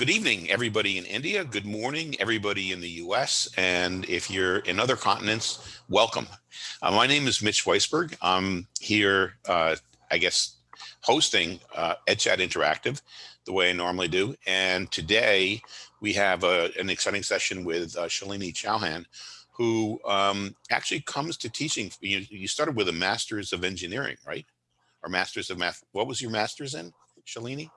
good evening, everybody in India. Good morning, everybody in the US. And if you're in other continents, welcome. Uh, my name is Mitch Weisberg. I'm here, uh, I guess, hosting uh, EdChat Interactive the way I normally do. And today we have a, an exciting session with uh, Shalini Chauhan, who um, actually comes to teaching. You, you started with a master's of engineering, right? Or master's of math. What was your master's in, Shalini?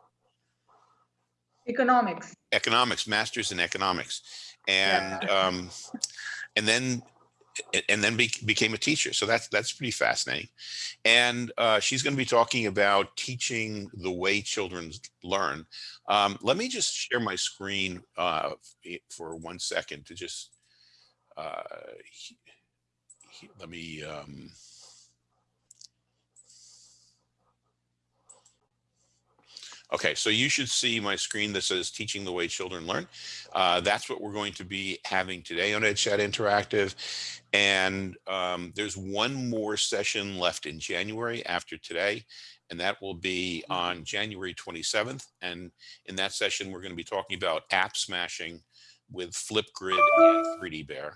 Economics. Economics, master's in economics. And yeah. um, and then and then be, became a teacher. So that's that's pretty fascinating. And uh, she's going to be talking about teaching the way children learn. Um, let me just share my screen uh, for one second to just uh, let me. Um, Okay, so you should see my screen that says teaching the way children learn. Uh, that's what we're going to be having today on EdChat Interactive. And um, there's one more session left in January after today, and that will be on January 27th. And in that session, we're going to be talking about app smashing with Flipgrid and 3D Bear.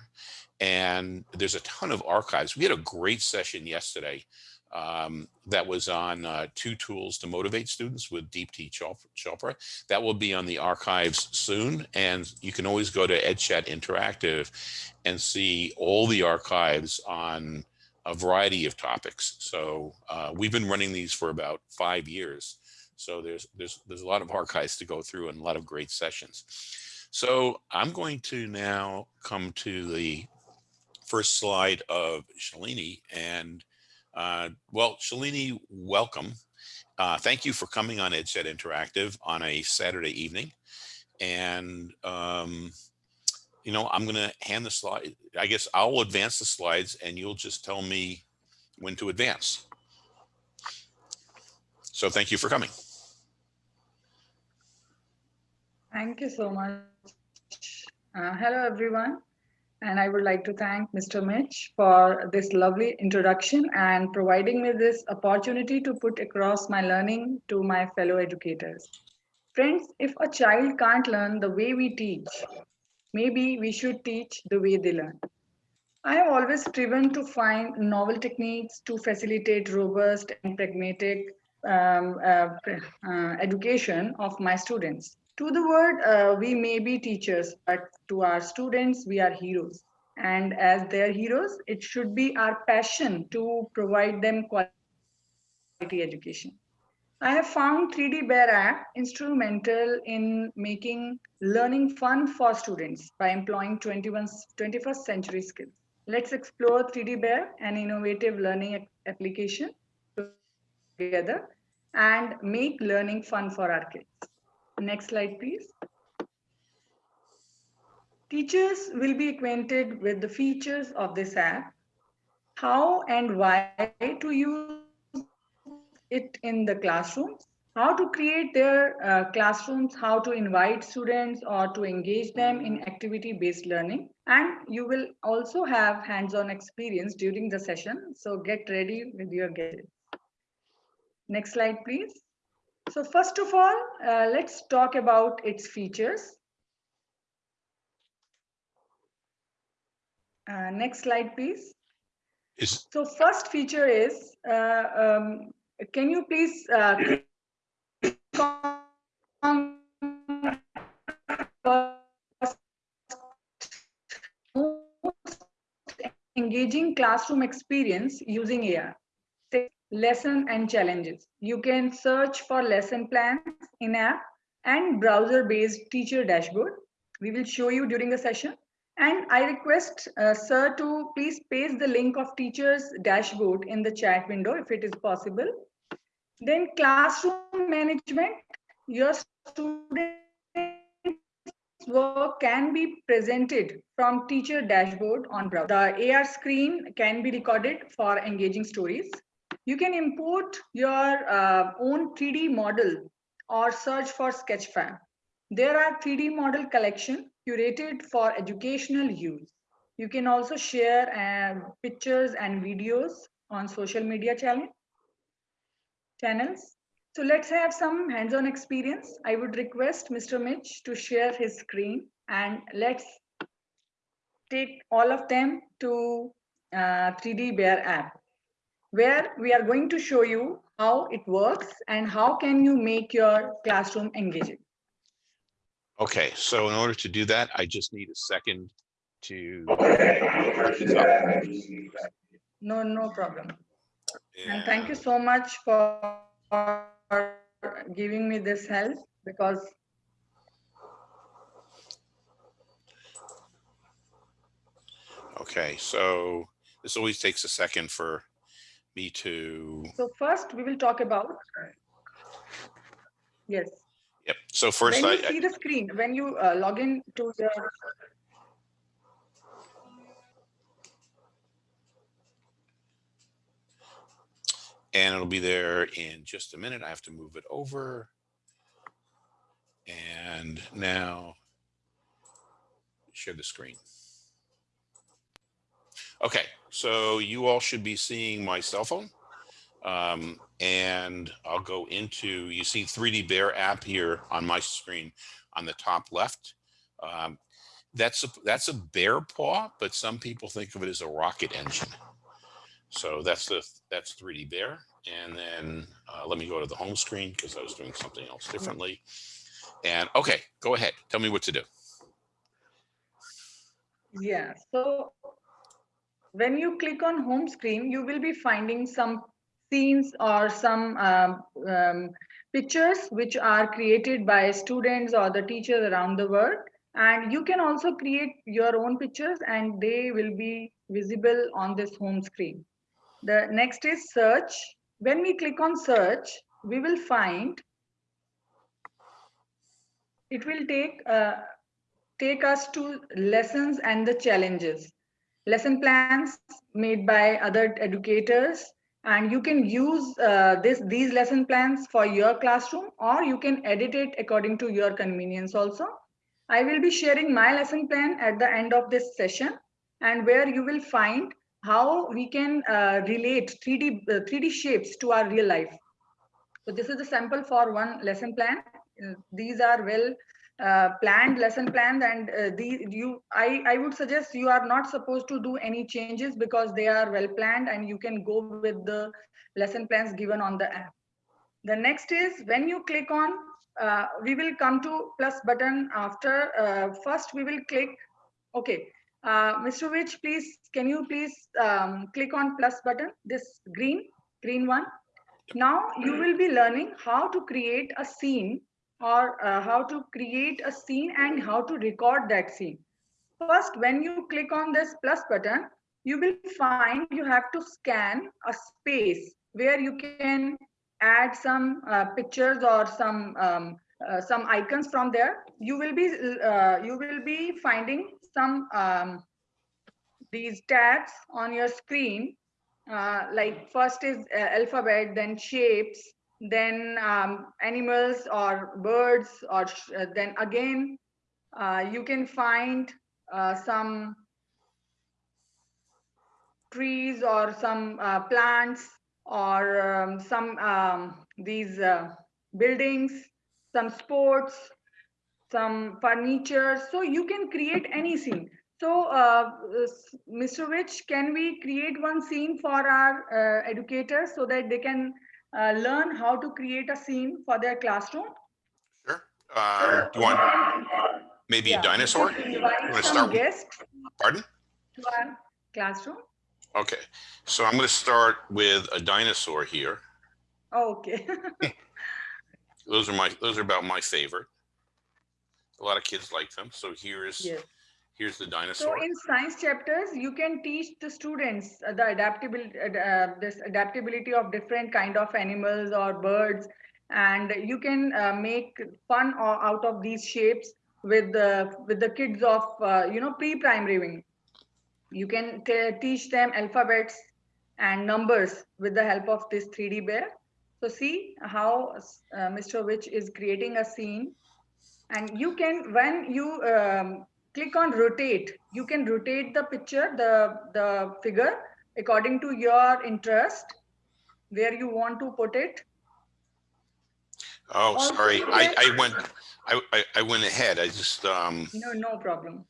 And there's a ton of archives. We had a great session yesterday um, that was on uh, two tools to motivate students with Deepti Chopra. That will be on the archives soon. And you can always go to EdChat Interactive and see all the archives on a variety of topics. So uh, we've been running these for about five years. So there's, there's, there's a lot of archives to go through and a lot of great sessions. So I'm going to now come to the first slide of Shalini and uh, well, Shalini, welcome. Uh, thank you for coming on EdChat Interactive on a Saturday evening. And, um, you know, I'm going to hand the slide. I guess I'll advance the slides and you'll just tell me when to advance. So thank you for coming. Thank you so much. Uh, hello, everyone. And I would like to thank Mr. Mitch for this lovely introduction and providing me this opportunity to put across my learning to my fellow educators. Friends, if a child can't learn the way we teach, maybe we should teach the way they learn. I have always striven to find novel techniques to facilitate robust and pragmatic um, uh, uh, education of my students. To the world, uh, we may be teachers, but to our students, we are heroes. And as their heroes, it should be our passion to provide them quality education. I have found 3D Bear app instrumental in making learning fun for students by employing 21, 21st century skills. Let's explore 3D Bear, an innovative learning application together and make learning fun for our kids. Next slide, please. Teachers will be acquainted with the features of this app, how and why to use it in the classrooms, how to create their uh, classrooms, how to invite students or to engage them in activity-based learning. And you will also have hands-on experience during the session. So get ready with your gadgets. Next slide, please. So first of all, uh, let's talk about its features. Uh, next slide, please. Is... So first feature is, uh, um, can you please uh, engaging classroom experience using AR lesson and challenges. You can search for lesson plans in app and browser-based teacher dashboard. We will show you during the session. And I request uh, sir to please paste the link of teacher's dashboard in the chat window if it is possible. Then classroom management, your students work can be presented from teacher dashboard on browser. The AR screen can be recorded for engaging stories. You can import your uh, own 3D model or search for Sketchfab. There are 3D model collection curated for educational use. You can also share uh, pictures and videos on social media channel, channels. So let's have some hands-on experience. I would request Mr. Mitch to share his screen and let's take all of them to uh, 3D Bear app, where we are going to show you how it works and how can you make your classroom engaging. Okay, so in order to do that, I just need a second to. No, no problem. And thank you so much for giving me this help because Okay, so this always takes a second for me to, so first we will talk about yes yep. So first when I, you see I- the screen when you uh, log in to the and it'll be there in just a minute. I have to move it over. And now share the screen. Okay, so you all should be seeing my cell phone. Um, and I'll go into, you see 3D Bear app here on my screen on the top left. Um, that's a, that's a bear paw, but some people think of it as a rocket engine. So that's the that's 3D Bear. And then uh, let me go to the home screen because I was doing something else differently. And okay, go ahead. Tell me what to do. Yeah, so when you click on home screen, you will be finding some scenes or some um, um, pictures which are created by students or the teachers around the world. And you can also create your own pictures and they will be visible on this home screen. The next is search. When we click on search, we will find it will take uh, take us to lessons and the challenges lesson plans made by other educators. And you can use uh, this these lesson plans for your classroom or you can edit it according to your convenience also. I will be sharing my lesson plan at the end of this session and where you will find how we can uh, relate 3d uh, 3d shapes to our real life. So this is a sample for one lesson plan. Uh, these are well uh, planned lesson plans and uh, these you I, I would suggest you are not supposed to do any changes because they are well planned and you can go with the lesson plans given on the app. The next is when you click on, uh, we will come to plus button after, uh, first we will click, okay. Uh, Mr. Wich, please, can you please um, click on plus button, this green, green one. Now you will be learning how to create a scene or uh, how to create a scene and how to record that scene. First, when you click on this plus button, you will find you have to scan a space where you can add some uh, pictures or some um, uh, some icons from there. You will be uh, you will be finding some um, these tabs on your screen. Uh, like first is uh, alphabet, then shapes, then um, animals or birds, or uh, then again uh, you can find uh, some trees or some uh, plants or um, some um, these uh, buildings, some sports, some furniture. So you can create any scene. So, Mr. Wich, can we create one scene for our educators so that they can uh, learn how to create a scene for their classroom? Sure. Uh, do you want maybe Yeah, a dinosaur? You want to start? Pardon? to our classroom. Okay, so I'm going to start with a dinosaur here. Okay. Those are my, those are about my favorite. A lot of kids like them. So here's, yes. Here's the So in science chapters, you can teach the students uh, the adaptability, uh, this adaptability of different kind of animals or birds, and you can uh, make fun out of these shapes with the with the kids of uh, you know pre-primary wing. You can teach them alphabets and numbers with the help of this 3D bear. So see how uh, Mr. Wich is creating a scene and you can when you um, click on rotate you can rotate the picture the the figure according to your interest where you want to put it Oh, Also, sorry. I, I went, I, I, I went ahead. I just, um, No, no problem.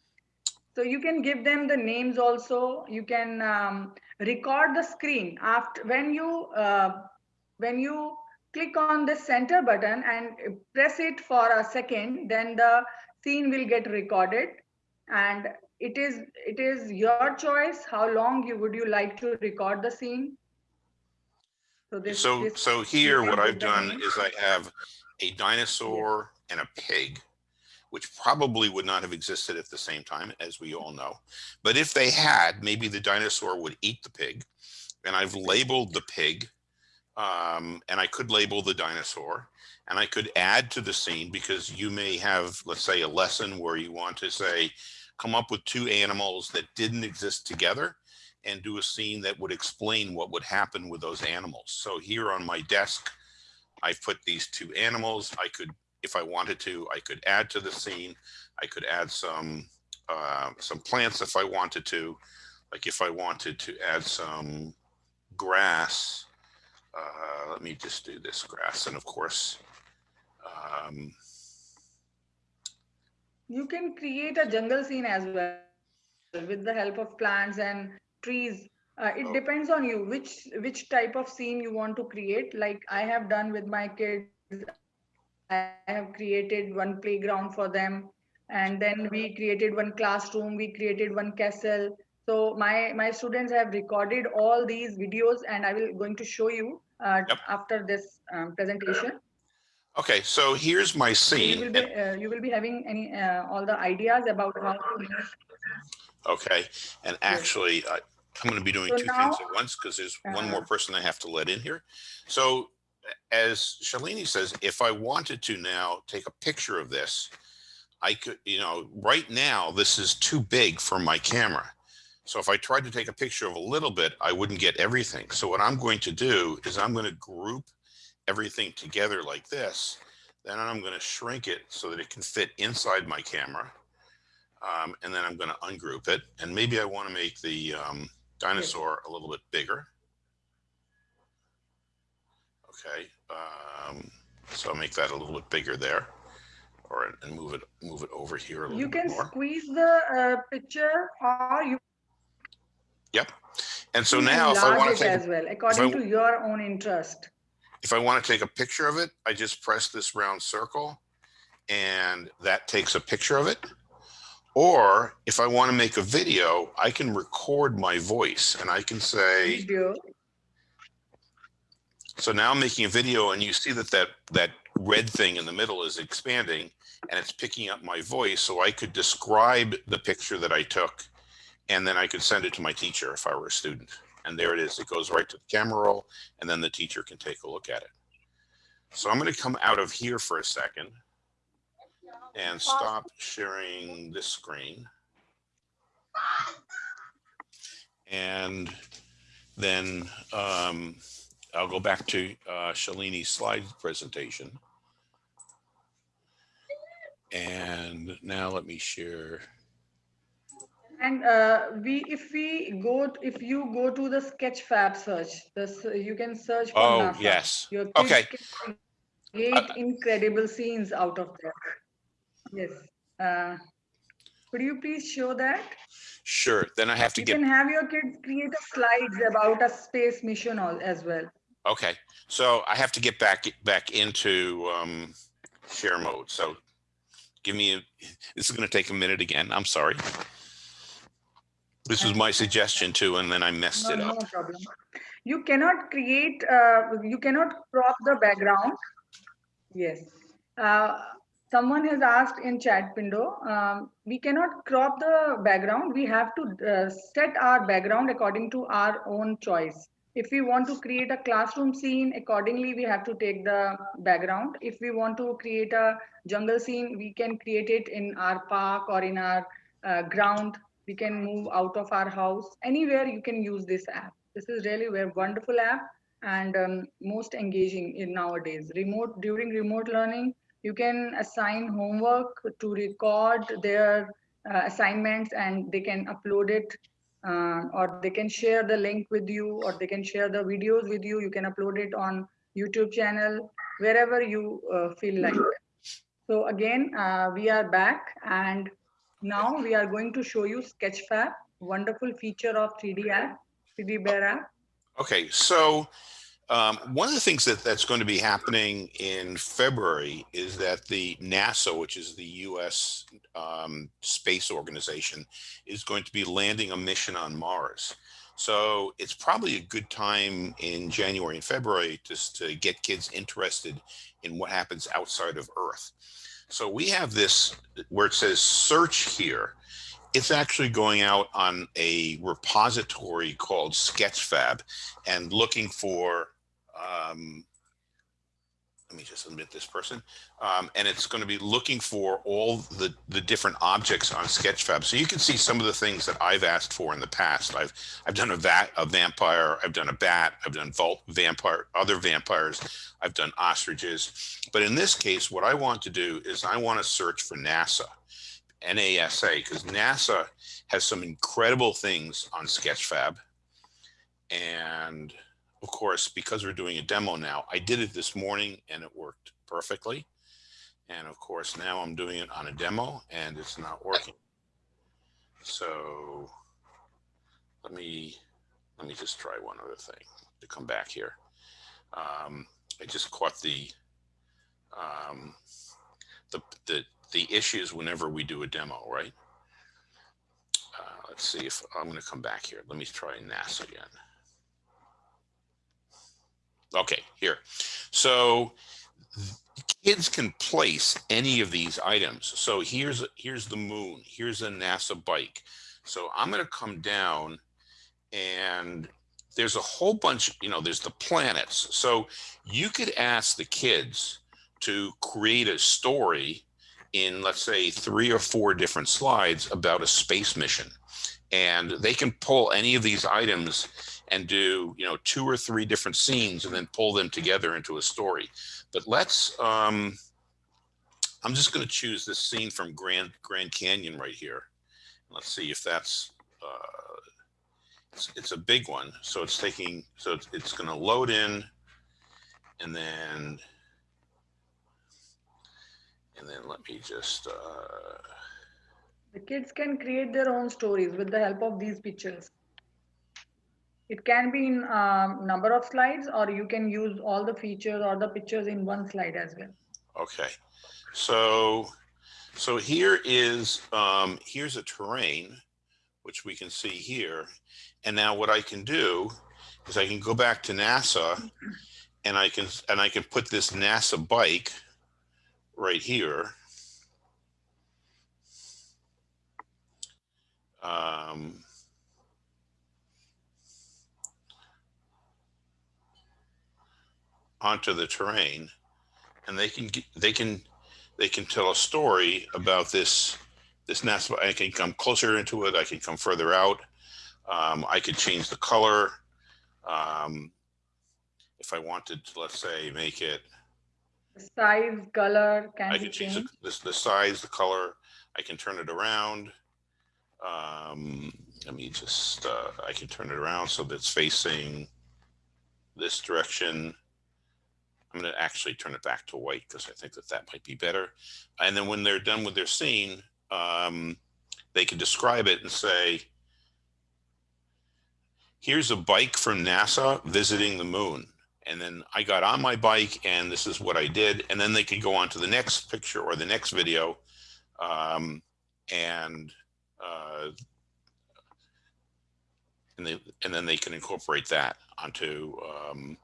So you can give them the names also. You can um, record the screen after when you uh, when you click on the center button and press it for a second, then the scene will get recorded, and it is it is your choice how long you would you like to record the scene. So this so, this so here what I've done name. is I have a dinosaur and a pig, which probably would not have existed at the same time, as we all know. But if they had, maybe the dinosaur would eat the pig. And I've labeled the pig, um, and I could label the dinosaur, and I could add to the scene because you may have, let's say, a lesson where you want to say, come up with two animals that didn't exist together and do a scene that would explain what would happen with those animals. So here on my desk, I've put these two animals. I could, if I wanted to, I could add to the scene. I could add some uh, some plants if I wanted to. Like if I wanted to add some grass, uh, let me just do this grass. And of course, um, You can create a jungle scene as well with the help of plants and trees. Uh, it Oh. depends on you which which type of scene you want to create. Like I have done with my kids, I have created one playground for them, and then we created one classroom. We created one castle. So my my students have recorded all these videos, and I will going to show you uh, Yep. after this um, presentation. Okay, so here's my So you scene. will be uh, you will be having any uh, all the ideas about how to Okay, and actually, I, I'm going to be doing So two things at once because there's one more uh, person I have to let in here. So as Shalini says, if I wanted to now take a picture of this, I could, you know, right now, this is too big for my camera. So if I tried to take a picture of a little bit, I wouldn't get everything. So what I'm going to do is I'm going to group everything together like this. Then I'm going to shrink it so that it can fit inside my camera. Um, and then I'm going to ungroup it. And maybe I want to make the um, dinosaur a little bit bigger. Okay, um, so I'll make that a little bit bigger there, or and move it move it over here a little you can more. squeeze the uh, picture or you Yep. And so now, if I want to take as well according w- to your own interest. If I want to take a picture of it, I just press this round circle, and that takes a picture of it. Or if I want to make a video, I can record my voice, and I can say, Video. So now I'm making a video and you see that that, that red thing in the middle is expanding and it's picking up my voice. So I could describe the picture that I took and then I could send it to my teacher if I were a student. And there it is. It goes right to the camera roll and then the teacher can take a look at it. So I'm going to come out of here for a second and stop sharing this screen. And then um, I'll go back to uh, Shalini's slide presentation. And now let me share. And uh, we, if we go, if you go to the Sketchfab search, this you can search for Oh, NASA. yes. Your kids Okay. can create incredible scenes out of that. Yes. Uh, could you please show that? Sure. Then I have to You get, can have your kids create a slides about a space mission al- as well. okay. So I have to get back, back into um, share mode. So give me, a this is going to take a minute again. I'm sorry. This was my suggestion too, and then I messed No, it no up. problem. You cannot create, uh, you cannot crop the background. Yes. Uh, someone has asked in chat window, um, we cannot crop the background. We have to uh, set our background according to our own choice. If we want to create a classroom scene, accordingly, we have to take the background. If we want to create a jungle scene, we can create it in our park or in our uh, ground. We can move out of our house. Anywhere you can use this app. This is really a wonderful app and um, most engaging in nowadays. Remote during remote learning, you can assign homework to record their uh, assignments and they can upload it uh, or they can share the link with you or they can share the videos with you. You can upload it on YouTube channel, wherever you uh, feel like. So again, uh, we are back and now we are going to show you Sketchfab, wonderful feature of 3D app, 3D Bear app. Okay, so um, one of the things that that's going to be happening in February is that the NASA, which is the U.S. Um, space organization, is going to be landing a mission on Mars. So it's probably a good time in January and February just to get kids interested in what happens outside of Earth. So we have this where it says search here. It's actually going out on a repository called Sketchfab and looking for um, let me just admit this person, um, and it's going to be looking for all the, the different objects on Sketchfab. So you can see some of the things that I've asked for in the past. I've I've done a vat, a vampire, I've done a bat, I've done vault vampire, other vampires, I've done ostriches. But in this case, what I want to do is I want to search for NASA, NASA, because NASA has some incredible things on Sketchfab. And of course, because we're doing a demo now, I did it this morning and it worked perfectly. And of course, now I'm doing it on a demo and it's not working. So let me, let me just try one other thing to come back here. Um, I just caught the, um, the, the, the issues whenever we do a demo, right? Uh, let's see if I'm going to come back here. Let me try NASA again. Okay, here. So kids can place any of these items. So here's here's the moon. Here's a NASA bike. So I'm going to come down and there's a whole bunch, you know, there's the planets. So you could ask the kids to create a story in, let's say, three or four different slides about a space mission. And they can pull any of these items and do you know two or three different scenes and then pull them together into a story. But let's um i'm just going to choose this scene from grand grand canyon right here. Let's see if that's uh it's, it's a big one. So it's taking so it's, it's going to load in and then and then let me just uh the kids can create their own stories with the help of these pictures it can be in um, number of slides or you can use all the features or the pictures in one slide as well. Okay, so so here is um, here's a terrain, which we can see here. And now what I can do is I can go back to NASA and I can and I can put this NASA bike right here. Um, onto the terrain and they can they can they can tell a story about this this NASA. I can come closer into it. I can come further out. Um, I could change the color. Um, if I wanted to, let's say, make it size, color, can I can change the, the, the, size, the color. I can turn it around. Um, let me just, uh, I can turn it around so that it's facing this direction. I'm going to actually turn it back to white because I think that that might be better. And then when they're done with their scene, um, they can describe it and say, here's a bike from NASA visiting the moon. And then I got on my bike and this is what I did. And then they can go on to the next picture or the next video. Um, and, uh, and, they, and then they can incorporate that onto um,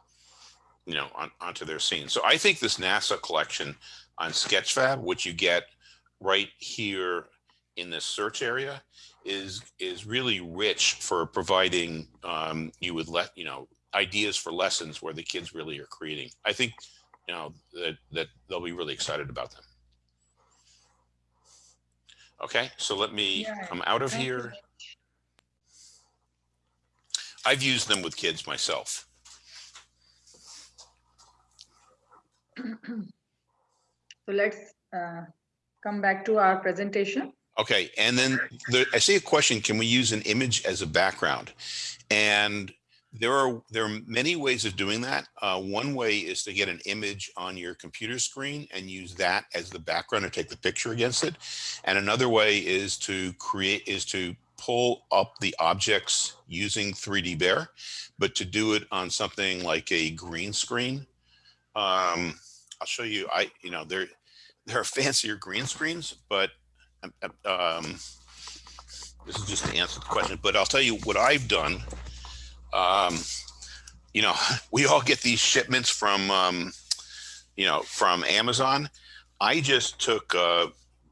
you know, on, onto their scene. So I think this NASA collection on Sketchfab, which you get right here in this search area, is is really rich for providing um, you with let you know ideas for lessons where the kids really are creating. I think you know that that they'll be really excited about them. Okay, so let me yeah, come out of here. I've used them with kids myself. So let's uh, come back to our presentation. Okay, and then I see a question, can we use an image as a background? And There are there are many ways of doing that. Uh, one way is to get an image on your computer screen and use that as the background and take the picture against it. And another way is to create is to pull up the objects using 3D Bear, but to do it on something like a green screen. Um, I'll show you. I you know there there are fancier green screens, but um, um this is just to answer the question. But I'll tell you what I've done um, you know, we all get these shipments from, um, you know, from Amazon. I just took uh,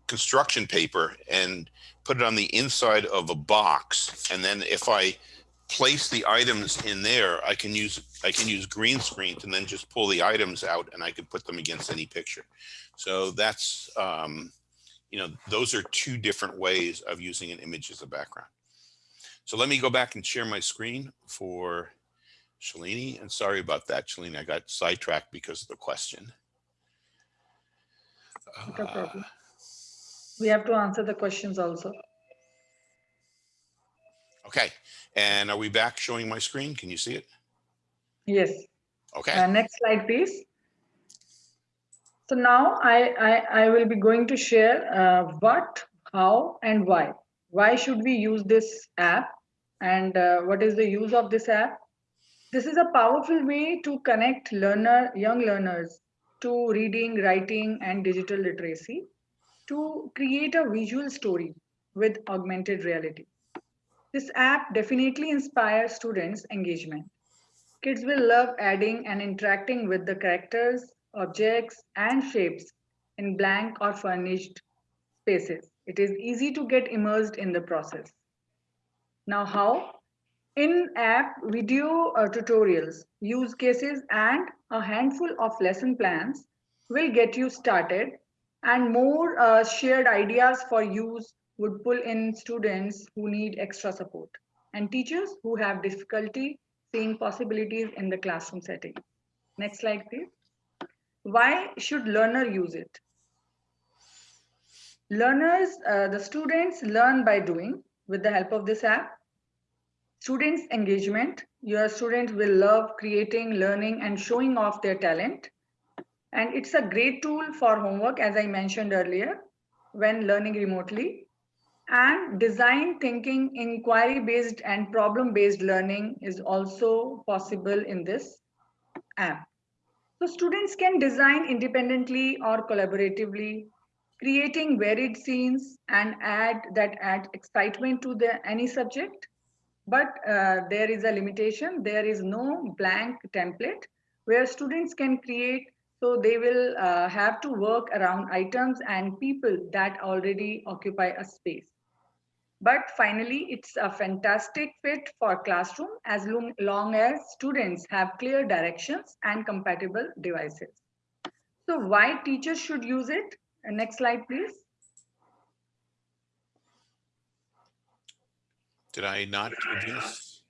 construction paper and put it on the inside of a box. And then if I place the items in there, I can use I can use green screen and then just pull the items out and I can put them against any picture. So that's, um, you know, those are two different ways of using an image as a background. So let me go back and share my screen for Shalini. And sorry about that, Shalini. I got sidetracked because of the question. No problem. We have to answer the questions also. Okay. And are we back showing my screen? Can you see it? Yes. Okay. Uh, next slide, please. So now I, I, I will be going to share uh, what, how, and why why should we use this app and uh, what is the use of this app this is a powerful way to connect learner young learners to reading writing and digital literacy to create a visual story with augmented reality this app definitely inspires students engagement kids will love adding and interacting with the characters objects and shapes in blank or furnished spaces it is easy to get immersed in the process. Now how? In-app video uh, tutorials, use cases and a handful of lesson plans will get you started and more uh, shared ideas for use would pull in students who need extra support and teachers who have difficulty seeing possibilities in the classroom setting. Next slide, please. Why should learner use it? Learners, uh, the students learn by doing with the help of this app. Students engagement, your students will love creating, learning and showing off their talent. And it's a great tool for homework, as I mentioned earlier, when learning remotely. And design thinking, inquiry-based and problem-based learning is also possible in this app. So students can design independently or collaboratively creating varied scenes and add that add excitement to the any subject. But uh, there is a limitation. There is no blank template where students can create. So they will uh, have to work around items and people that already occupy a space but finally it's a fantastic fit for classroom as long, long as students have clear directions and compatible devices so why teachers should use it Next slide, please. Did I not this?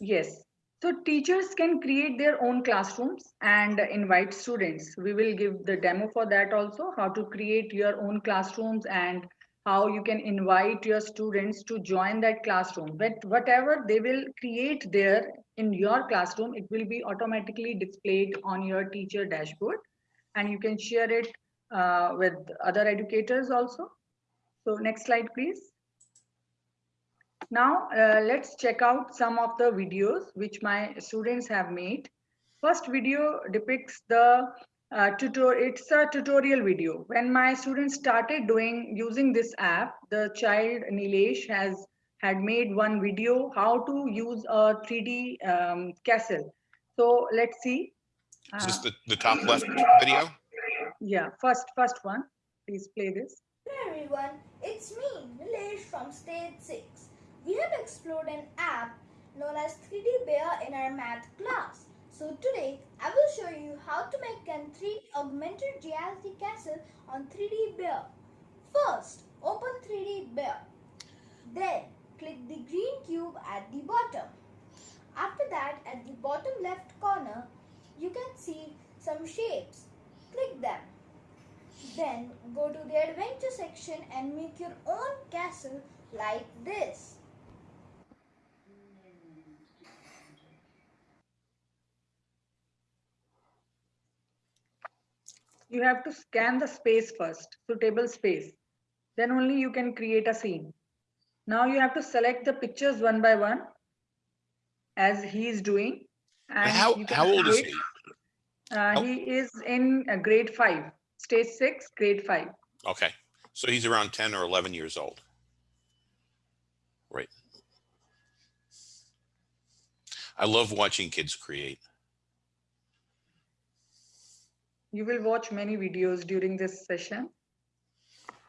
Yes. So teachers can create their own classrooms and invite students. We will give the demo for that also, how to create your own classrooms and how you can invite your students to join that classroom. But whatever they will create there in your classroom, it will be automatically displayed on your teacher dashboard and you can share it uh, with other educators also. So next slide, please. Now, uh, let's check out some of the videos which my students have made. First video depicts the uh, tutorial. It's a tutorial video. When my students started doing using this app, the child Nilesh has had made one video how to use a 3D um, castle. So let's see. Is this the, the top left video? Yeah, first, first one. Please play this. Hello everyone, it's me, Nilesh from Stage 6. We have explored an app known as 3D Bear in our math class. So today, I will show you how to make a 3D augmented reality castle on 3D Bear. First, open 3D Bear. Then, click the green cube at the bottom. After that, at the bottom left corner, you can see some shapes click them. Then go to the adventure section and make your own castle like this. You have to scan the space first, suitable space. Then only you can create a scene. Now you have to select the pictures one by one as he is doing. And how, how old is he? Uh, How- he is in uh, grade five, stage six, grade five. Okay, so he's around 10 or 11 years old. Right. I love watching kids create. You will watch many videos during this session.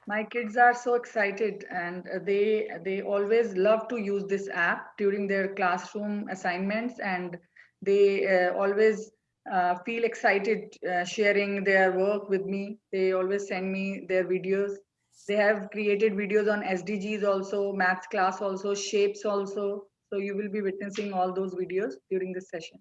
My kids are so excited and they they always love to use this app during their classroom assignments and they uh, always uh, feel excited uh, sharing their work with me. They always send me their videos. They have created videos on SDGs also, maths class also, shapes also. So you will be witnessing all those videos during this session.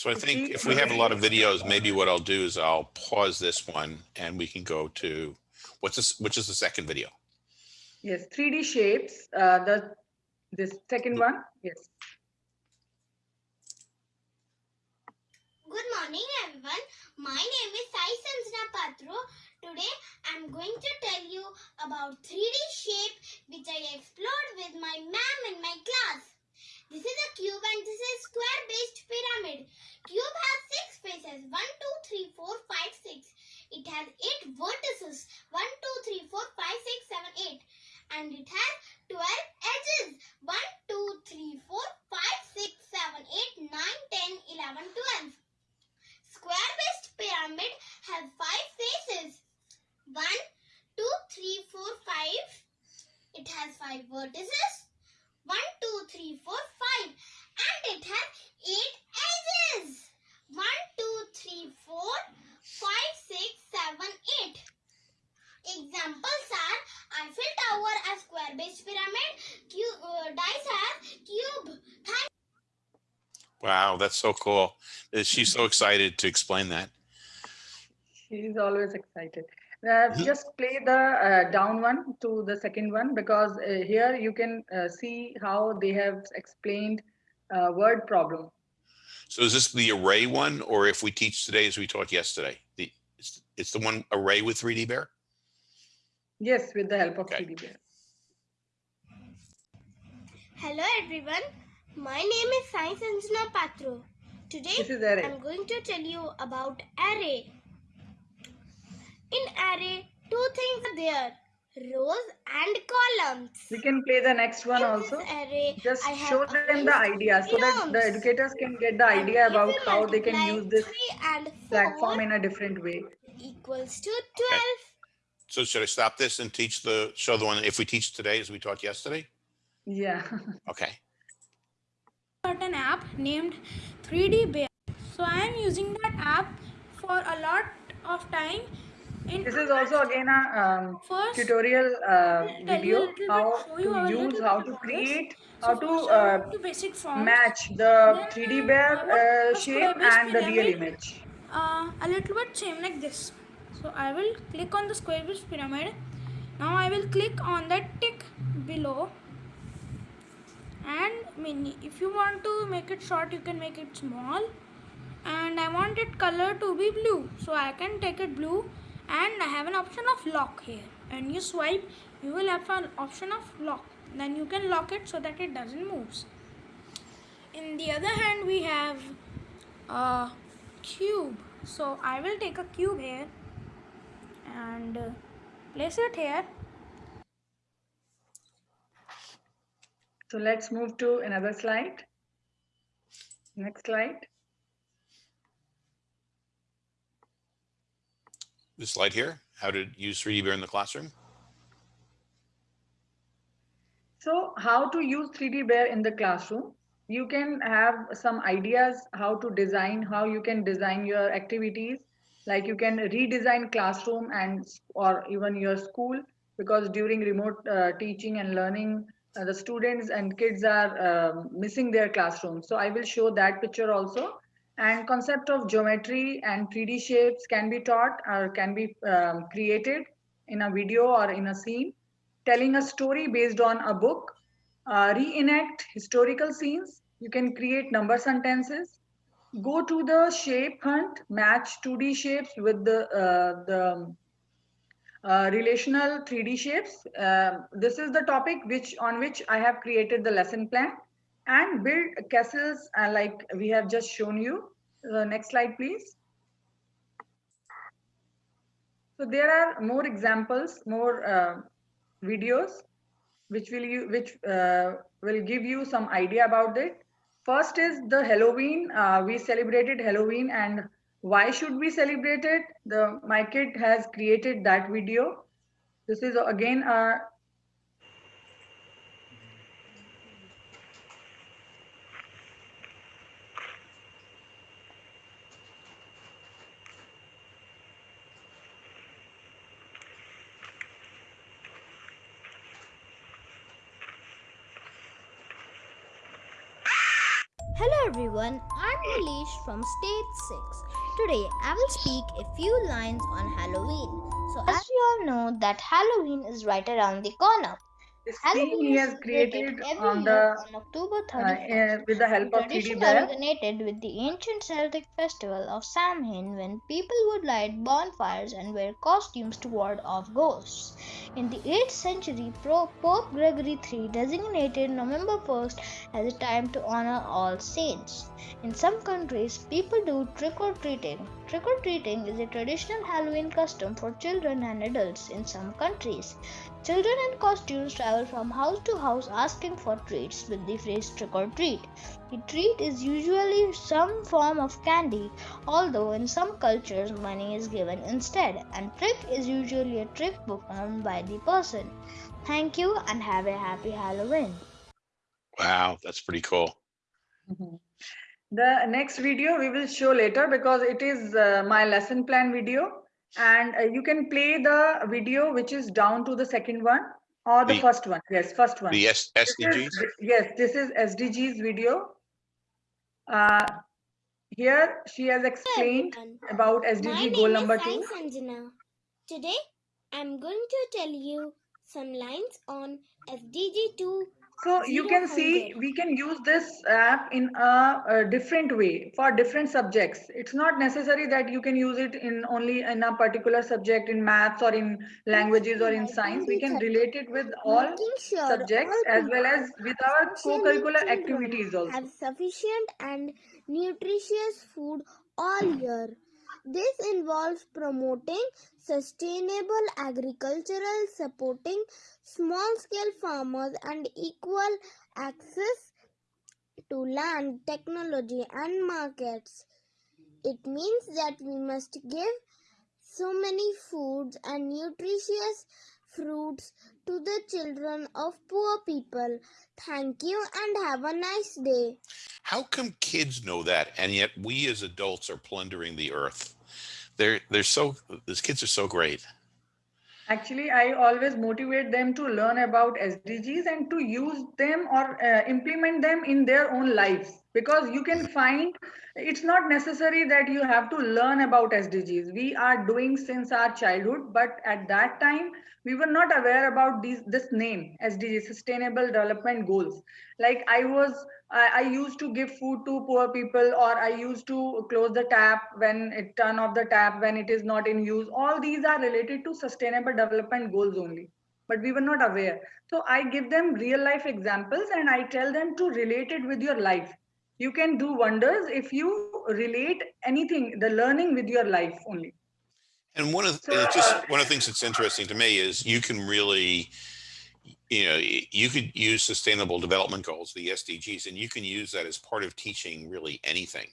So I think if we have a lot of videos, maybe what I'll do is I'll pause this one and we can go to, what's this, which is the second video? Yes, 3D shapes, uh, the, this second one, yes. Good morning everyone. My name is Sai Sanjana Patro. Today I'm going to tell you about 3D shape which I explored with my ma'am in my class. This is a cube and this is square based pyramid. Cube has 6 faces 1, 2, 3, 4, 5, 6. It has 8 vertices 1, 2, 3, 4, 5, 6, 7, 8. And it has 12 edges 1, 2, 3, 4, 5, 6, 7, 8, 9, 10, 11, 12. Square based pyramid has five faces. One, two, three, four, five. It has five vertices. One, two, three, four, five. And it has eight edges. One, two, three, four, five, six, seven, eight. Examples are Eiffel Tower as square based pyramid. Cube, uh, dice has cube. Wow, that's so cool. She's so excited to explain that. She's always excited. Uh, just play the uh, down one to the second one because uh, here you can uh, see how they have explained uh, word problem. So is this the array one, or if we teach today as we taught yesterday? The, it's, it's the one array with 3D bear? Yes, with the help of Okay. 3D bear. Hello everyone. My name is Sai Sanjana Patro. Today This is array. I'm going to tell you about array. In array, two things are there, rows and columns. We can play the next one In also. this array, Just I have show them the idea so that the educators can get the idea about how they can use this and platform in a different way. equals to 12. So should I stop this and teach the, show the one, if we teach today as we taught yesterday? Yeah. Okay. got an app named 3D Bear. So I am using that app for a lot of time. In This is also again a um, first tutorial uh, tell you a video little bit, how show you to use how to this. create So how to first I uh, basic forms. match the Then, 3D uh, bear I uh, shape and the real pyramid. image. uh, a little bit same like this. So I will click on the square based pyramid. Now I will click on that tick below. And mini. If you want to make it short, you can make it small. And I want it color to be blue. So I can take it blue and I have an option of lock here. And you swipe, you will have an option of lock. Then you can lock it so that it doesn't move. In the other hand, we have a cube. So I will take a cube here and uh, place it here. So let's move to another slide. Next slide. This slide here, how to use 3D bear in the classroom? So how to use 3D Bear in the classroom? You can have some ideas how to design, how you can design your activities. Like you can redesign classroom and or even your school because during remote uh, teaching and learning, uh, the students and kids are um, missing their classroom. So I will show that picture also. And concept of geometry and 3D shapes can be taught or can be um, created in a video or in a scene telling a story based on a book, uh, reenact historical scenes. You can create number sentences, go to the shape hunt, match 2D shapes with the, uh, the uh, relational 3D shapes. Um this is the topic which on which I have created the lesson plan and build castles uh, like we have just shown you. The next slide, please. So there are more examples, more uh, videos, which will you which uh, will give you some idea about it. First is the Halloween. Uh, we celebrated Halloween, and why should we celebrate it? The my kid has created that video. This is again a Hello everyone, I'm Nilesh from State 6. Today I will speak a few lines on Halloween. So as we all know that Halloween is right around the corner. This Halloween he has created on the on October uh, 31st. uh, with the help of 3D tradition originated with the ancient Celtic festival of Samhain when people would light bonfires and wear costumes to ward off ghosts. In the 8th century, Pope Gregory III designated November 1st as a time to honor all saints. In some countries, people do trick or treating. Trick or treating is a traditional Halloween custom for children and adults in some countries. Children in costumes travel from house to house asking for treats with the phrase trick or treat. The treat is usually some form of candy, although in some cultures money is given instead, and trick is usually a trick performed by the person. Thank you and have a happy Halloween. Wow, that's pretty cool. Mhm. The next video we will show later because it is uh, my lesson plan video and uh, you can play the video which is down to the second one or the The- first one. Yes, first one. The S- This is- Yes, this is SDGs video. Uh, Here she has explained everyone. about My SDG goal name number is two. Sai Sanjana. Today, I'm going to tell you some lines on SDG 2 So you can see, we can use this app in a, a different way for different subjects. It's not necessary that you can use it in only in a particular subject in maths or in languages or in science. We can relate it with all subjects as well as with our co-curricular activities also. have sufficient and nutritious food all year. This involves promoting sustainable agricultural, supporting small scale farmers, and equal access to land, technology, and markets. It means that we must give so many foods and nutritious fruits to the children of poor people. Thank you and have a nice day. How come kids know that and yet we as adults are plundering the earth? They're they're so these kids are so great. Actually, I always motivate them to learn about SDGs and to use them or uh, implement them in their own lives because you can find it's not necessary that you have to learn about SDGs. We are doing since our childhood, but at that time we were not aware about these this name SDG, Sustainable Development Goals. Like I was I, I used to give food to poor people or I used to close the tap when it turn off the tap when it is not in use. All these are related to sustainable development goals only. But we were not aware. So I give them real life examples and I tell them to relate it with your life. You can do wonders if you relate anything, the learning with your life only. And one of So, and just uh, one of the things that's interesting to me is you can really, you know, you could use sustainable development goals, the SDGs, and you can use that as part of teaching really anything.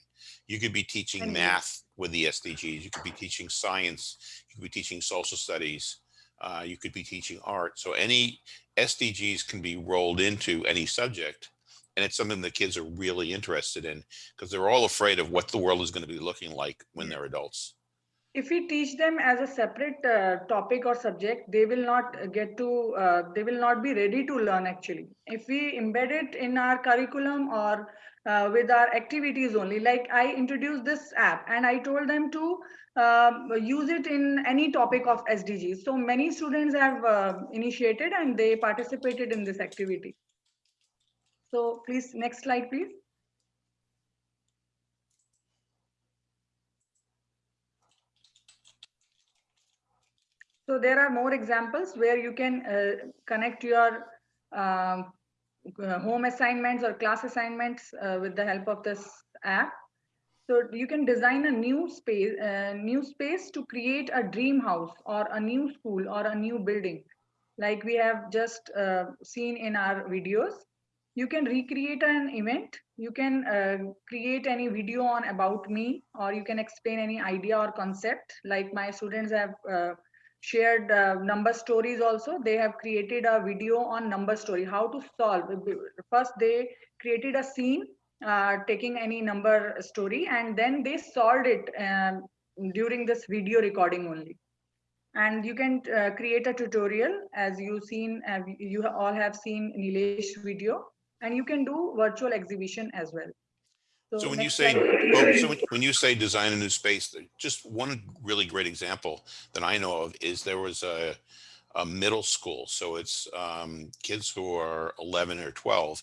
You could be teaching Anything. math with the SDGs. You could be teaching science. You could be teaching social studies. Uh, you could be teaching art. So any SDGs can be rolled into any subject. And it's something that kids are really interested in because they're all afraid of what the world is going to be looking like when they're adults. If we teach them as a separate uh, topic or subject they will not get to uh, they will not be ready to learn actually. If we embed it in our curriculum or uh, with our activities only like i introduced this app and i told them to um, use it in any topic of sdgs so many students have uh, initiated and they participated in this activity. So please next slide please So there are more examples where you can uh, connect your um, uh, home assignments or class assignments uh, with the help of this app. So you can design a new space, uh, new space to create a dream house or a new school or a new building, like we have just uh, seen in our videos. You can recreate an event. You can create any video on about me, or you can explain any idea or concept. Like my students have shared uh, number stories also. They have created a video on number story, how to solve. First, they created a scene uh, taking any number story, and then they solved it um, during this video recording only. And you can uh, create a tutorial as you seen, uh, you all have seen Nilesh video, and you can do virtual exhibition as well. So when you say, well, so when- when you say design a new space, just one really great example that I know of is there was a, a middle school. So it's um, kids who are 11 or 12.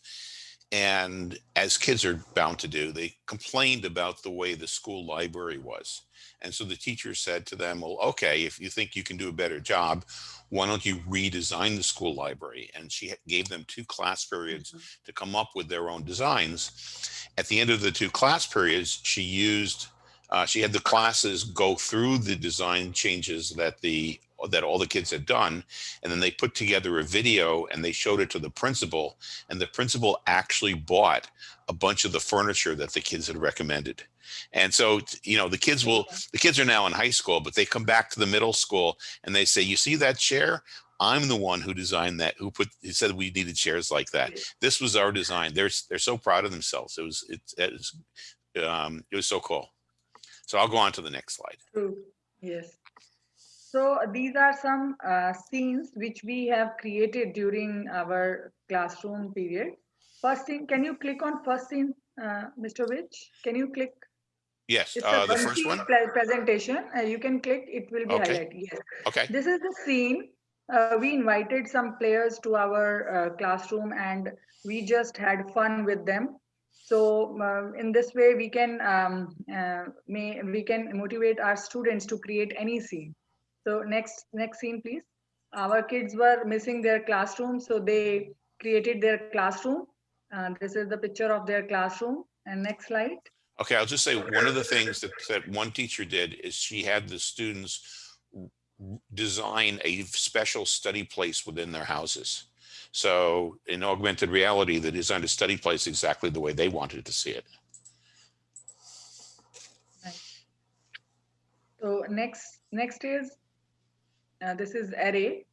And as kids are bound to do, they complained about the way the school library was. And so the teacher said to them, well, okay, if you think you can do a better job, why don't you redesign the school library? And she gave them two class periods to come up with their own designs. At the end of the two class periods, she used, uh, she had the classes go through the design changes that the that all the kids had done and then they put together a video and they showed it to the principal and the principal actually bought a bunch of the furniture that the kids had recommended and so you know the kids will the kids are now in high school but they come back to the middle school and they say you see that chair i'm the one who designed that who put who said we needed chairs like that this was our design they're they're so proud of themselves it was it, it was um it was so cool so i'll go on to the next slide True. Yes. So these are some uh, scenes which we have created during our classroom period. First scene, can you click on first scene, uh, Mr. Mitch? Can you click? Yes It's uh the first one presentation. Uh, you can click, it will be Okay. highlighted. Yes. okay This is the scene. Uh, we invited some players to our uh, classroom and we just had fun with them. So uh, in this way, we can um, uh, may we can motivate our students to create any scene. So next next scene, please. Our kids were missing their classroom, so they created their classroom. Uh, this is the picture of their classroom. And next slide. Okay, I'll just say one of the things that, that one teacher did is she had the students design a special study place within their houses. So in augmented reality, they designed a study place exactly the way they wanted to see it. So next, next is, uh, this is array.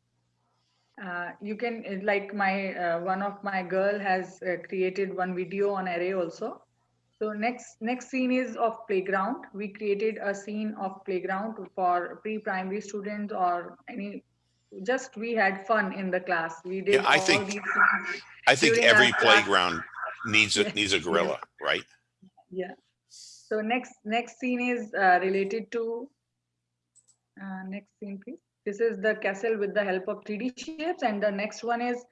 Uh, you can, like my, uh, one of my girl has uh, created one video on array also. So next, next scene is of playground. We created a scene of playground for pre-primary students or any, just we had fun in the class. We did I all think-. I think every playground needs a, needs a gorilla, right? Yeah. So next next scene is uh, related to uh, next scene, please. This is the castle with the help of 3D shapes, and the next one is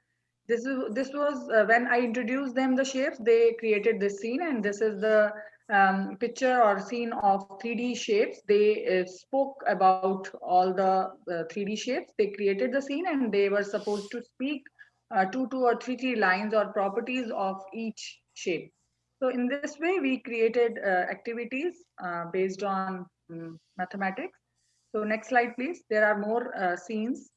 this is this was uh, when I introduced them the shapes. They created this scene, and this is the um, picture or scene of 3D shapes. They uh, spoke about all the uh, 3D shapes. They created the scene, and they were supposed to speak uh, two, two or three, three lines or properties of each shape. So in this way, we created uh, activities uh, based on um, mathematics. So next slide, please. There are more uh, scenes.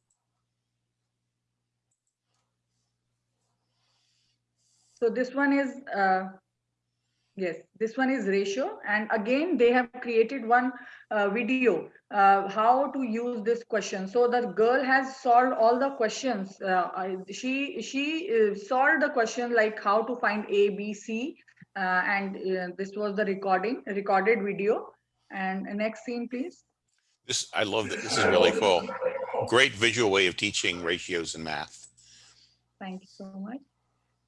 So this one is, uh, yes, this one is ratio. And again, they have created one uh, video, uh, how to use this question. So the girl has solved all the questions. Uh, I, she she uh, solved the question like how to find A, B, C. Uh, and uh, this was the recording, recorded video. And next scene, please. This, I love that. This is really cool. Great visual way of teaching ratios and math. Thank you so much.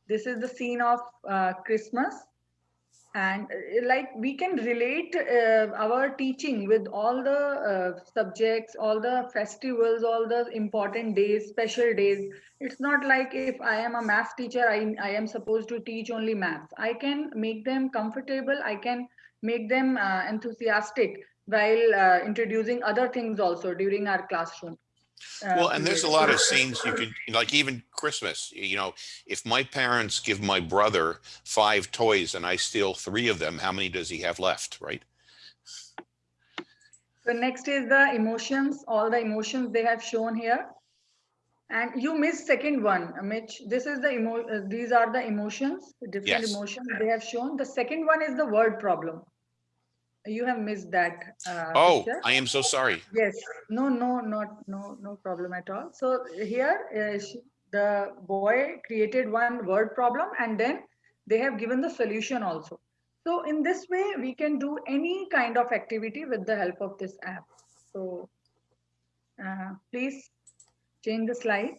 This is the scene of uh, Christmas. And uh, like we can relate uh, our teaching with all the uh, subjects, all the festivals, all the important days, special days. It's not like if I am a math teacher, I, I am supposed to teach only maths. I can make them comfortable. I can make them uh, enthusiastic while introducing other things also during our classroom. Uh, Well, and there's a lot of scenes you can like even Christmas, you know, if my parents give my brother five toys and I steal three of them, how many does he have left, right? So next is the emotions, all the emotions they have shown here. And you missed second one, uh, Mitch. This is the emo, uh, these are the emotions, the different Yes. emotions they have shown. The second one is the word problem. You have missed that. uh, Oh, picture. I am so sorry. Yes, no, no, not, no, no problem at all. So here, uh, sh- the boy created one word problem and then they have given the solution also. So in this way, we can do any kind of activity with the help of this app. So uh, please change the slide.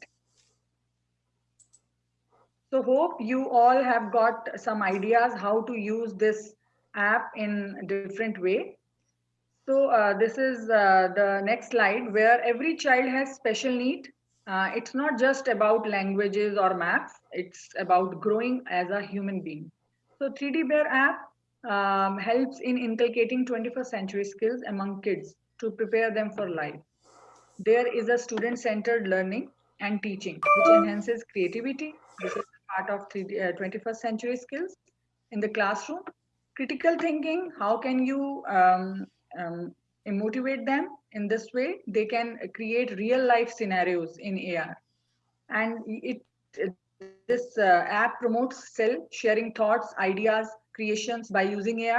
So hope you all have got some ideas how to use this app in different way. So uh, this is uh, the next slide where every child has special need. Uh, it's not just about languages or maths, it's about growing as a human being. So 3D Bear app um, helps in inculcating 21st century skills among kids to prepare them for life. There is a student-centered learning and teaching, which enhances creativity. This is part of 3D, uh, 21st century skills in the classroom. Critical thinking, how can you um, um, motivate them in this way? They can create real life scenarios in AR. And it, it- this uh, app promotes self sharing thoughts, ideas, creations by using AR,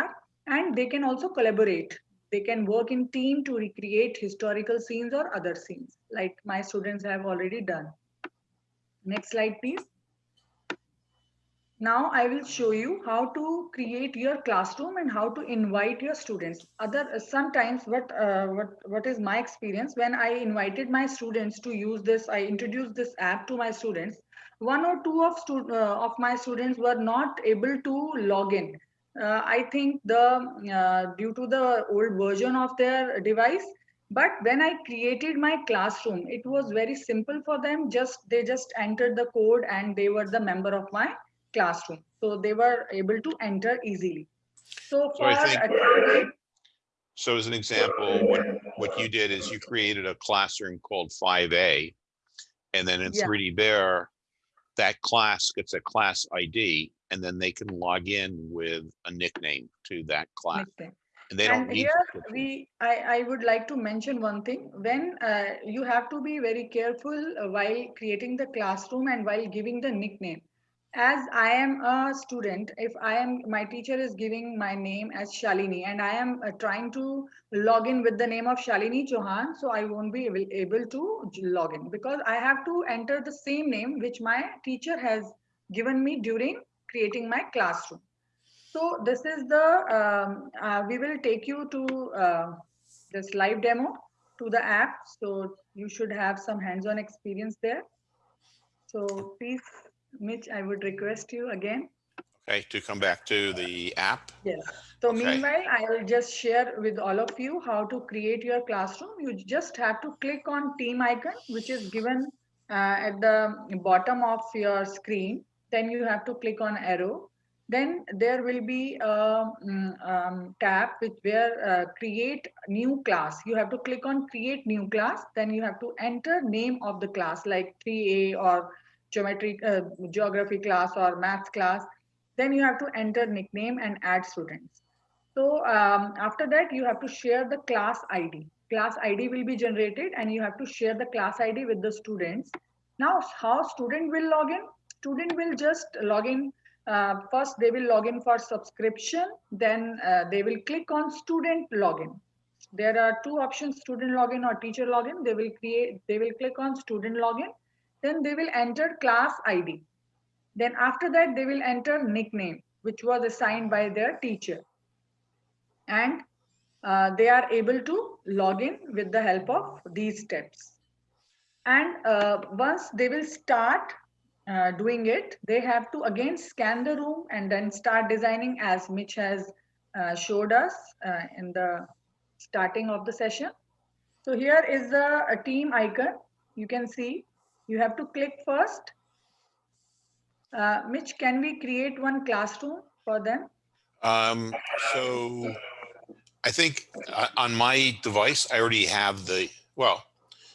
and they can also collaborate. They can work in team to recreate historical scenes or other scenes, like my students have already done. Next slide, please. Now I will show you how to create your classroom and how to invite your students. Other sometimes what uh, what what is my experience when I invited my students to use this, I introduced this app to my students. One or two of uh, of my students were not able to log in. Uh, I think the uh, due to the old version of their device. But when I created my classroom, it was very simple for them. Just they just entered the code and they were the member of my classroom. So they were able to enter easily. So So for I think- So as an example, what, what you did is you created a classroom called 5A. And then in Yeah. 3D Bear, that class gets a class ID and then they can log in with a nickname to that class. Nickname. And they don't and need. here we I, I would like to mention one thing when uh, you have to be very careful while creating the classroom and while giving the nickname as i am a student if i am my teacher is giving my name as shalini and i am uh, trying to log in with the name of shalini chauhan so i won't be able, able to log in because i have to enter the same name which my teacher has given me during creating my classroom so this is the, um, uh, we will take you to uh, this live demo to the app. So you should have some hands-on experience there. So please, Mitch, I would request you again. Okay, to come back to the app. Yes. So Okay. meanwhile, I will just share with all of you how to create your classroom. You just have to click on team icon, which is given uh, at the bottom of your screen. Then you have to click on arrow. Then there will be a mm, um, tab which where uh, create new class. You have to click on create new class. Then you have to enter name of the class like 3A or geometry, uh, geography class or math class then you have to enter nickname and add students. So um, after that, you have to share the class ID. Class ID will be generated and you have to share the class ID with the students. Now, how student will log in? Student will just log in. Uh, first, they will log in for subscription. Then uh, they will click on student login. There are two options, student login or teacher login. They will create, they will click on student login. Then they will enter class ID. Then after that, they will enter nickname, which was assigned by their teacher. And uh, they are able to log in with the help of these steps. And uh, once they will start uh, doing it, they have to again scan the room and then start designing as Mitch has uh, showed us uh, in the starting of the session. So here is the a team icon. You can see you have to click first uh, Mitch, can we create one classroom for them? Um, so I think uh, on my device, I already have the, well,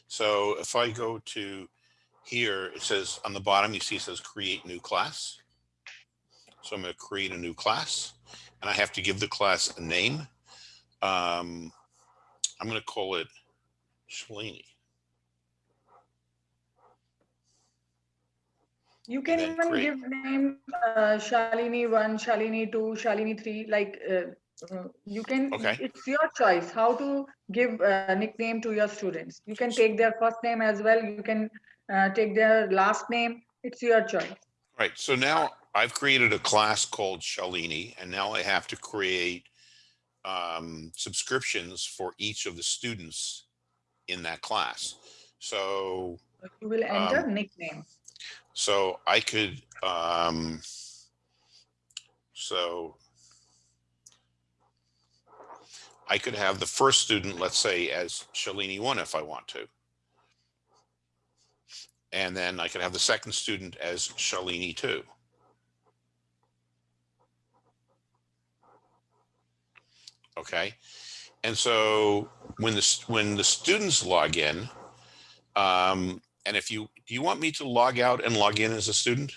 So if I go to here, it says on the bottom, you see it says create new class. So I'm going to create a new class and I have to give the class a name. Um, I'm going to call it Shalini. You can then even create. give name uh, Shalini one, Shalini two, Shalini three. Like uh, uh, you can. Okay. It's your choice how to give a nickname to your students. You can take their first name as well. You can uh, take their last name. It's your choice. Right. So now I've created a class called Shalini, and now I have to create um, subscriptions for each of the students in that class. So, You will enter Um, nickname. So I could, um, so I could have the first student, let's say as Shalini one, if I want to. And then I could have the second student as Shalini two. Okay, and so when the when the students log in, um, and if you do you want me to log out and log in as a student?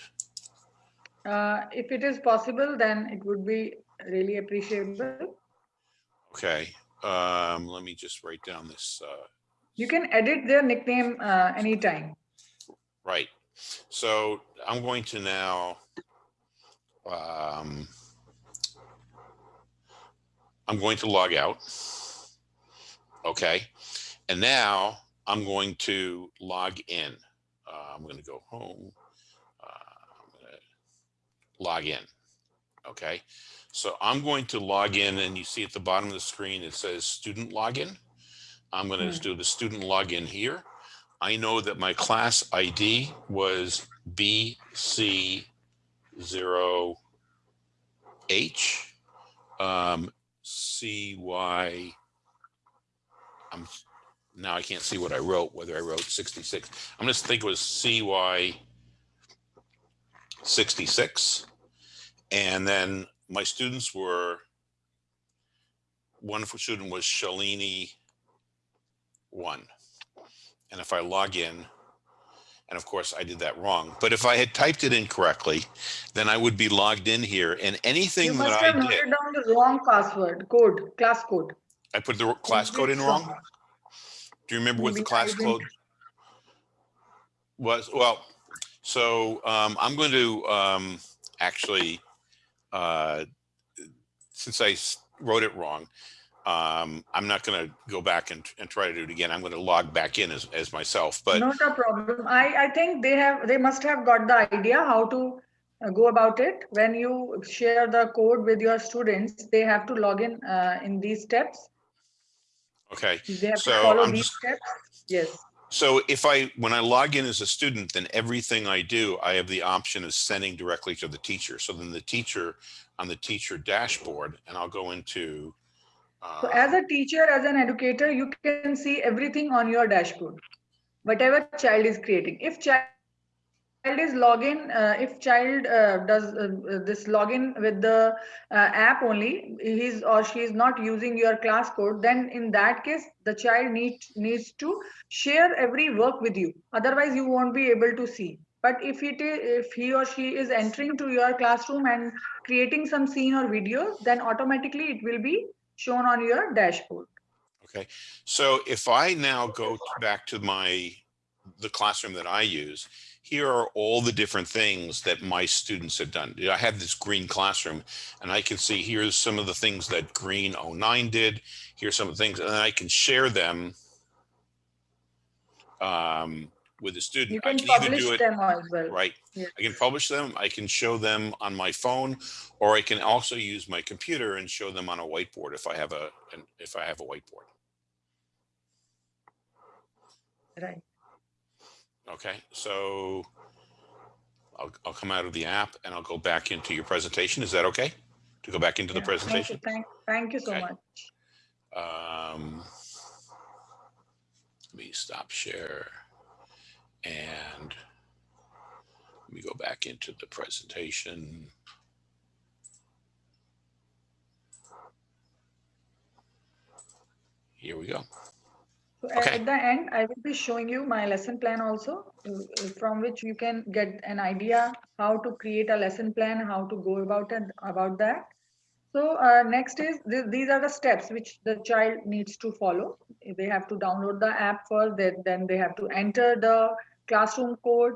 Uh, if it is possible, then it would be really appreciable. Okay, um, let me just write down this. Uh, You can edit their nickname uh, anytime. right. So I'm going to now. Um, I'm going to log out. Okay, and now I'm going to log in. Uh, I'm going to go home. Uh, I'm going to log in. Okay, so I'm going to log in, and you see at the bottom of the screen it says student login. I'm going to Hmm. do the student login here. I know that my class ID was BC0H. Um, CY. I'm now I can't see what I wrote, whether I wrote 66. I'm going to think it was CY 66. And then my students were, one student was Shalini 1. And if I log in, and of course I did that wrong, but if I had typed it incorrectly, then I would be logged in here and anything You anything must have I noted down the wrong password, code, class code. I put the class code in wrong. Do you remember what the class code was? Well, so um, I'm going to um, actually, uh, since I wrote it wrong, um, I'm not going to go back and, and try to do it again. I'm going to log back in as, as myself. But Not a problem. I, I think they have, they must have got the idea how to uh, go about it. When you share the code with your students, they have to log in uh, in these steps. Okay, They have to So follow I'm these just- steps. Yes. so if I when I log in as a student, then everything I do, I have the option of sending directly to the teacher. So then the teacher on the teacher dashboard, and I'll go into. So uh, as a teacher, as an educator, you can see everything on your dashboard, whatever child is creating. If child is login, uh, if child uh, does uh, uh, this login with the uh, app only, he's or she is not using your class code, then in that case, the child needs needs to share every work with you. Otherwise, you won't be able to see. But if it is, if he or she is entering to your classroom and creating some scene or video, then automatically it will be shown on your dashboard. Okay, so if I now go back to my, the classroom that I use, here are all the different things that my students have done. I have this green classroom and I can see here's some of the things that Green 09 did. Here's some of the things, and then I can share them um, with the student. You I can can publish do it, them as well. right? Yeah. I can publish them, I can show them on my phone, or I can also use my computer and show them on a whiteboard if I have a, if I have a whiteboard. Right. Okay, so I'll, I'll come out of the app and I'll go back into your presentation. Is that okay? To go back into the Yeah, thank you, presentation? Thank, thank you so Okay. much. Um, let me stop share. And let me go back into the presentation. Here we go. Okay. At the end, I will be showing you my lesson plan also, from which you can get an idea how to create a lesson plan, how to go about it, about that. So uh, next is, th- these are the steps which the child needs to follow. They have to download the app first, then, then they have to enter the classroom code,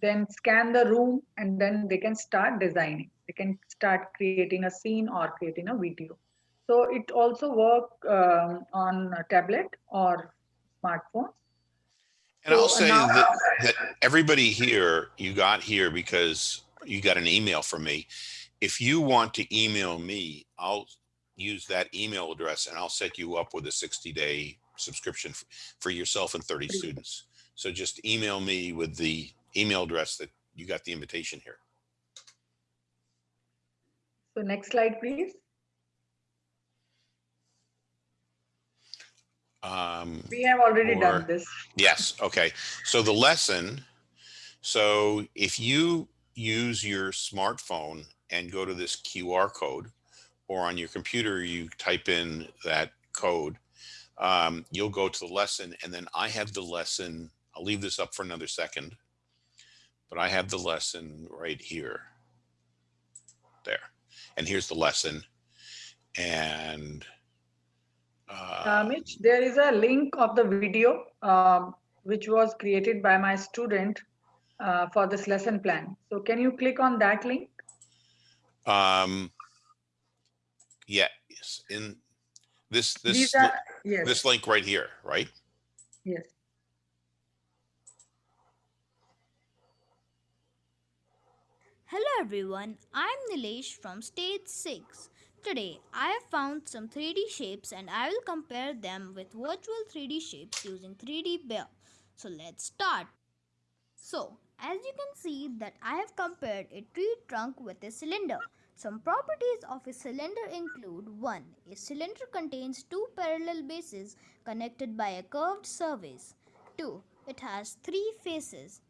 then scan the room, and then they can start designing. They can start creating a scene or creating a video. So it also work um, on a tablet or smartphone. And I'll say now- that, that everybody here, you got here because you got an email from me. If you want to email me, I'll use that email address and I'll set you up with a 60 day subscription for yourself and 30 students. So just email me with the email address that you got the invitation here. So next slide, please. Um, We have already Or- done this. Yes, okay. So the lesson, so if you use your smartphone and go to this QR code, or on your computer, you type in that code, um, you'll go to the lesson and then I have the lesson, I'll leave this up for another second, but I have the lesson right here. There. And here's the lesson. And Uh, uh, Mitch, there is a link of the video um, which was created by my student uh, for this lesson plan. So can you click on that link? Um, yeah, yes, in this, this, These li- are, yes, this link right here, right? yes. Hello everyone, I'm Nilesh from stage 6. Today I have found some 3D shapes and I will compare them with virtual 3D shapes using 3D Bear. So let's start. So as you can see that I have compared a tree trunk with a cylinder. Some properties of a cylinder include 1. A cylinder contains two parallel bases connected by a curved surface. 2. It has three faces.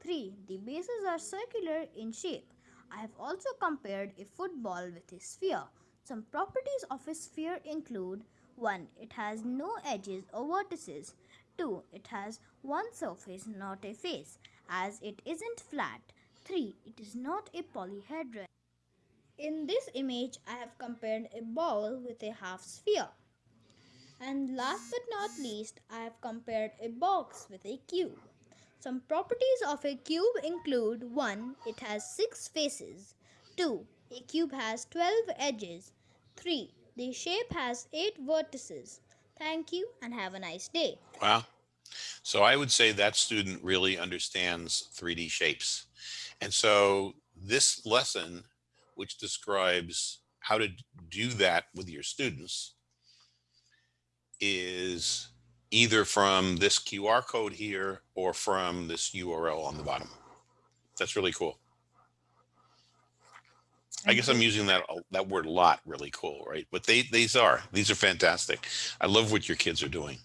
3. The bases are circular in shape. I have also compared a football with a sphere. Some properties of a sphere include 1. It has no edges or vertices. 2. It has one surface, not a face, as it isn't flat. 3. It is not a polyhedron. In this image, I have compared a ball with a half sphere. And last but not least, I have compared a box with a cube. Some properties of a cube include 1. It has 6 faces. 2. A cube has 12 edges. 3. The shape has 8 vertices. Thank you and have a nice day. Wow. So I would say that student really understands 3D shapes. And so this lesson, which describes how to do that with your students, is either from this QR code here or from this URL on the bottom. That's really cool. I guess I'm using that that word a lot, really cool, right? But they these are these are fantastic. I love what your kids are doing.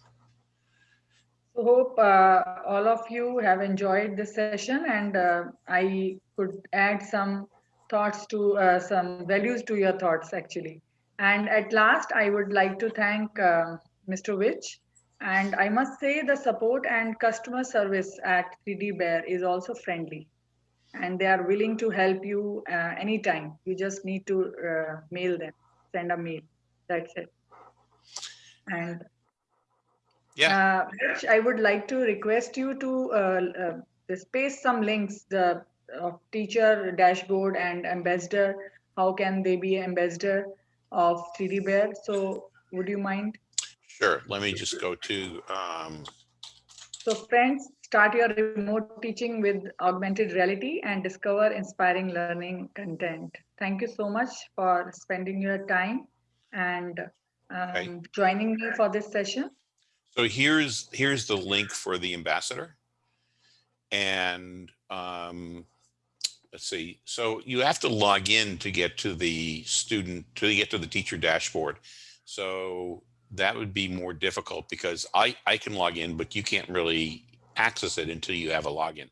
So hope uh, all of you have enjoyed this session and uh, I could add some thoughts to uh, some values to your thoughts actually. And at last, I would like to thank uh, Mr. Mitch. And I must say the support and customer service at 3D Bear is also friendly. And they are willing to help you uh, anytime. You just need to uh, mail them, send a mail. That's it. And Yeah. uh, I would like to request you to uh, uh, paste some links the of teacher dashboard and ambassador. How can they be ambassador of 3D Bear? So would you mind? Sure. Let me just go to um, So friends, start your remote teaching with augmented reality and discover inspiring learning content. Thank you so much for spending your time and Okay. um, joining me for this session. So here's here's the link for the ambassador. And um, let's see. So you have to log in to get to the student to get to the teacher dashboard. So that would be more difficult because I I can log in, but you can't really access it until you have a login.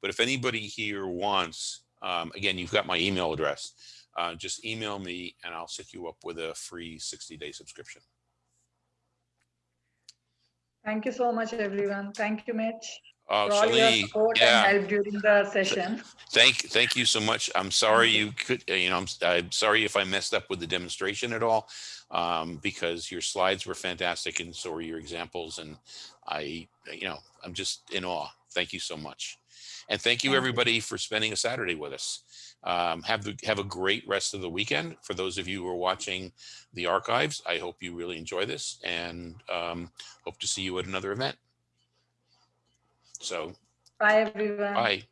But if anybody here wants, um, again, you've got my email address. Uh, just email me and I'll set you up with a free 60 day subscription. Thank you so much, everyone. Thank you, Mitch, Oh, for all your support yeah. and help during the session. Thank, thank you so much. I'm sorry you could, uh, you know, I'm, I'm sorry if I messed up with the demonstration at all. Um, because your slides were fantastic and so were your examples and I, you know, I'm just in awe. Thank you so much. And thank you Thank you. everybody for spending a Saturday with us. Um, have the, have a great rest of the weekend. For those of you who are watching the archives, I hope you really enjoy this and, um, hope to see you at another event. So, Bye, everyone. bye.